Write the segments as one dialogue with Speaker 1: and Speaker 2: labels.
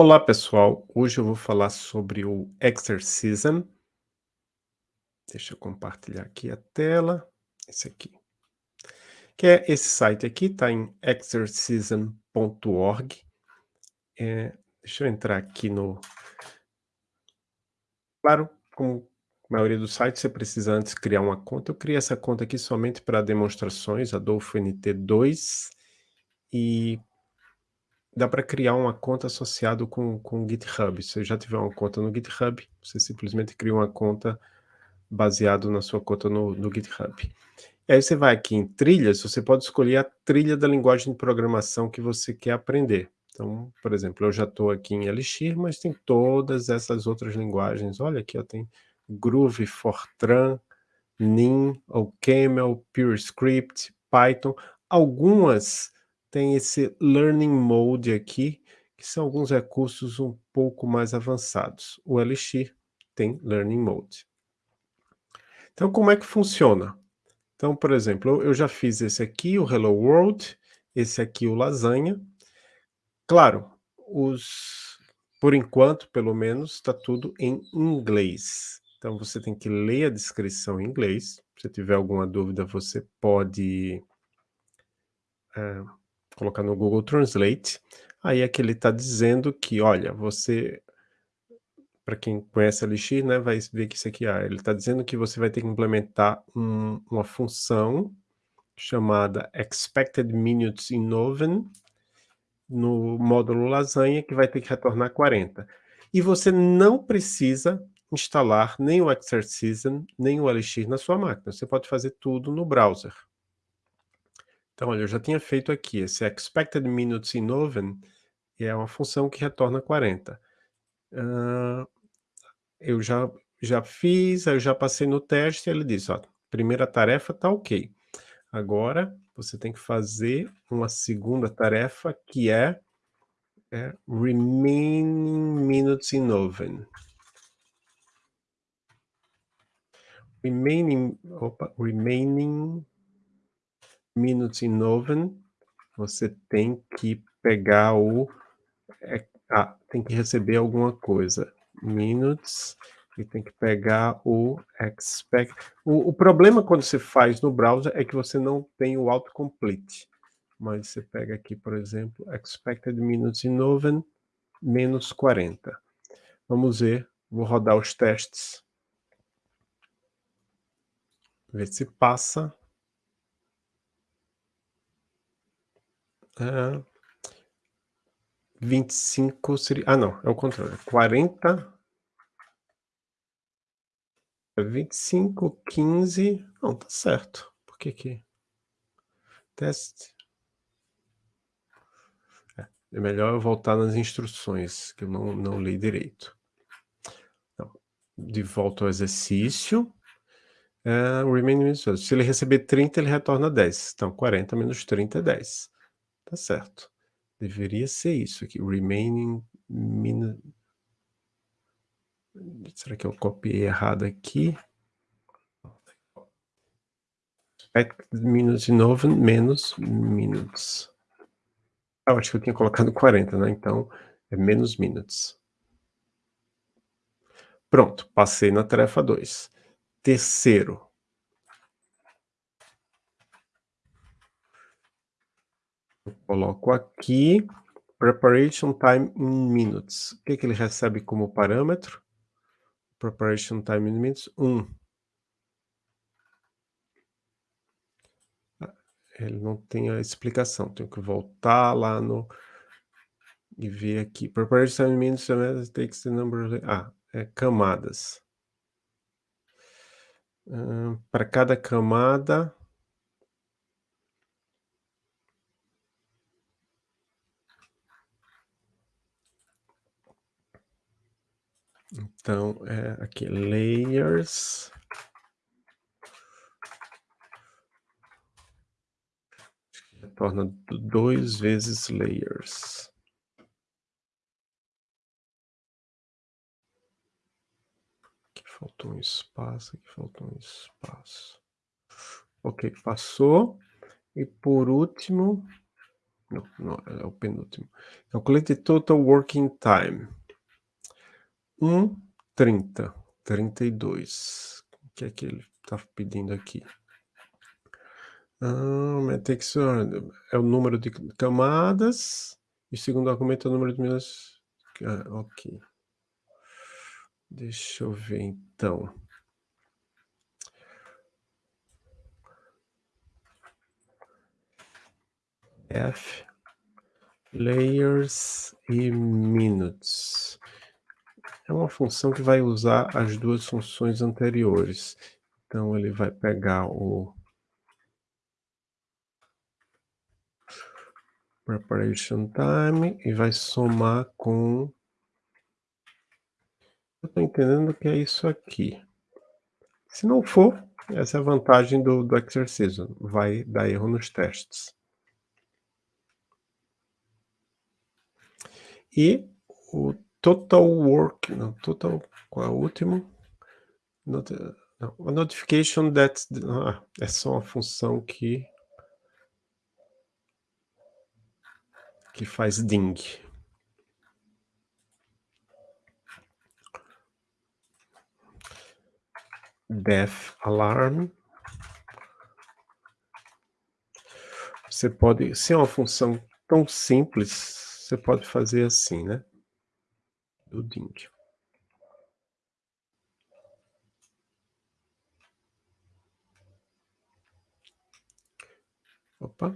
Speaker 1: Olá pessoal, hoje eu vou falar sobre o Exercism. Deixa eu compartilhar aqui a tela, esse aqui. Que é esse site aqui, está em exercism.org. É, deixa eu entrar aqui no... Claro, como a maioria dos sites, você precisa antes criar uma conta. Eu criei essa conta aqui somente para demonstrações, Adolfo NT2, e dá para criar uma conta associado com o GitHub. Se você já tiver uma conta no GitHub, você simplesmente cria uma conta baseado na sua conta no, no GitHub. E aí você vai aqui em trilhas, você pode escolher a trilha da linguagem de programação que você quer aprender. Então, por exemplo, eu já estou aqui em Elixir, mas tem todas essas outras linguagens. Olha aqui, ó, tem Groove, Fortran, Nin, OCaml, PureScript, Python. Algumas tem esse Learning Mode aqui, que são alguns recursos um pouco mais avançados. O Elixir tem Learning Mode. Então, como é que funciona? Então, por exemplo, eu já fiz esse aqui, o Hello World, esse aqui, o Lasanha. Claro, os, por enquanto, pelo menos, está tudo em inglês. Então, você tem que ler a descrição em inglês. Se tiver alguma dúvida, você pode é, colocar no Google Translate, aí é que ele está dizendo que, olha, você, para quem conhece Elixir, né, vai ver que isso aqui, ah, ele está dizendo que você vai ter que implementar um, uma função chamada expected minutes in oven no módulo lasanha, que vai ter que retornar 40. E você não precisa instalar nem o Exercism, nem o Elixir na sua máquina. Você pode fazer tudo no browser. Então, olha, eu já tinha feito aqui, esse expected minutes in oven é uma função que retorna 40. Uh, eu já, já fiz, eu já passei no teste, ele diz, ó, primeira tarefa tá ok. Agora, você tem que fazer uma segunda tarefa, que é, é remaining minutes in oven. Remaining, opa, remaining minutes in oven, você tem que pegar o... É, ah, tem que receber alguma coisa. Minutes, e tem que pegar o expect... O, o problema quando você faz no browser é que você não tem o autocomplete. Mas você pega aqui, por exemplo, expected minutes in oven, menos 40. Vamos ver, vou rodar os testes. Ver se passa. É, 25 seria... Ah, não, é o contrário. 40... 25, 15... Não, tá certo. Por que que... Teste... É, é melhor eu voltar nas instruções, que eu não, não li direito. Então, de volta ao exercício. É, remaining Se ele receber 30, ele retorna 10. Então, 40 menos 30 é 10. Tá certo. Deveria ser isso aqui, remaining minute. Será que eu copiei errado aqui? Minutes de novo, menos minutes. Ah, eu acho que eu tinha colocado 40, né? Então, é menos minutes. Pronto, passei na tarefa 2. Terceiro, Coloco aqui, preparation time in minutes. O que, que ele recebe como parâmetro? Preparation time in minutes, 1. Ah, ele não tem a explicação, tenho que voltar lá no... E ver aqui. Preparation time in minutes takes the number... Ah, é camadas. Uh, Para cada camada, Então, é aqui, layers. Retorna dois vezes layers. Aqui faltou um espaço, aqui faltou um espaço. Ok, passou. E por último, Não, não, é o penúltimo. Calculate total working time. 1:30, 32. O que é que ele tá pedindo aqui? Ah, metrics é o número de camadas, e o segundo argumento é o número de minutos ah, ok. Deixa eu ver então. F layers e minutes. É uma função que vai usar as duas funções anteriores. Então ele vai pegar o preparation time e vai somar com eu tô entendendo que é isso aqui. Se não for, essa é a vantagem do, do exercício, vai dar erro nos testes. E o total work, não, total, qual é o último? Not, não, a notification that, ah, é só uma função que que faz ding. Death alarm. Você pode, se é uma função tão simples, você pode fazer assim, né? Do ding. Opa.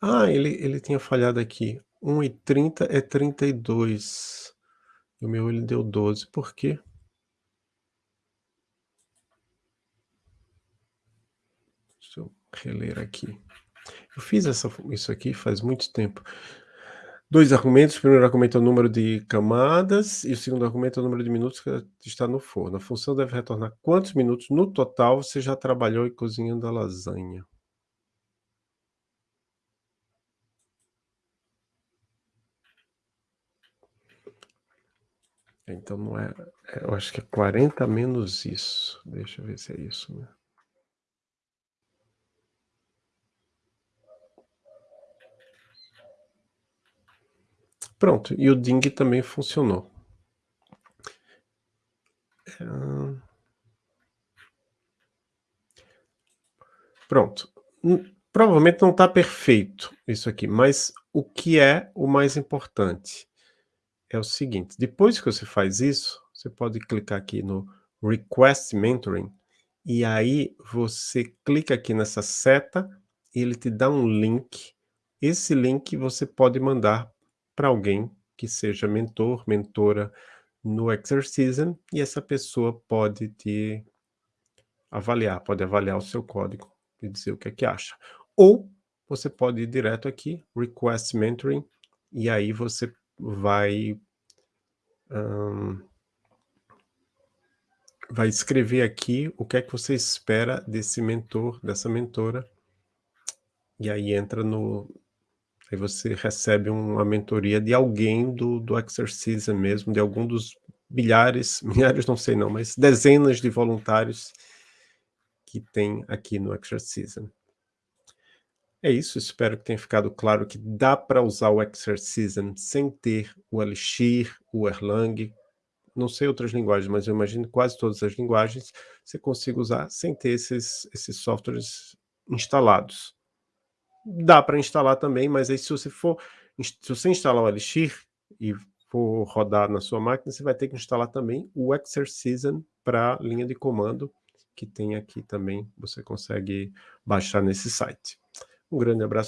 Speaker 1: Ah, ele, ele tinha falhado aqui. 1 e 30 é 32. E o meu ele deu 12. Por quê? Deixa eu reler aqui. Eu fiz essa, isso aqui faz muito tempo. Dois argumentos, o primeiro argumento é o número de camadas e o segundo argumento é o número de minutos que está no forno. A função deve retornar quantos minutos no total você já trabalhou cozinhando a lasanha. Então não é, é eu acho que é 40 menos isso. Deixa eu ver se é isso, né? Pronto, e o ding também funcionou. É... Pronto. Provavelmente não está perfeito isso aqui, mas o que é o mais importante? É o seguinte, depois que você faz isso, você pode clicar aqui no Request Mentoring, e aí você clica aqui nessa seta, e ele te dá um link. Esse link você pode mandar para alguém que seja mentor, mentora no Exercism, e essa pessoa pode te avaliar, pode avaliar o seu código e dizer o que é que acha. Ou você pode ir direto aqui, Request Mentoring, e aí você vai um, vai escrever aqui o que é que você espera desse mentor, dessa mentora, e aí entra no, Aí você recebe uma mentoria de alguém do, do Exercise mesmo, de algum dos milhares, milhares não sei não, mas dezenas de voluntários que tem aqui no Exercise. É isso, espero que tenha ficado claro que dá para usar o Exercism sem ter o Elixir, o Erlang, não sei outras linguagens, mas eu imagino quase todas as linguagens você consiga usar sem ter esses, esses softwares instalados. Dá para instalar também, mas aí se você for, se você instalar o Elixir e for rodar na sua máquina, você vai ter que instalar também o Exercism para linha de comando, que tem aqui também, você consegue baixar nesse site. Um grande abraço.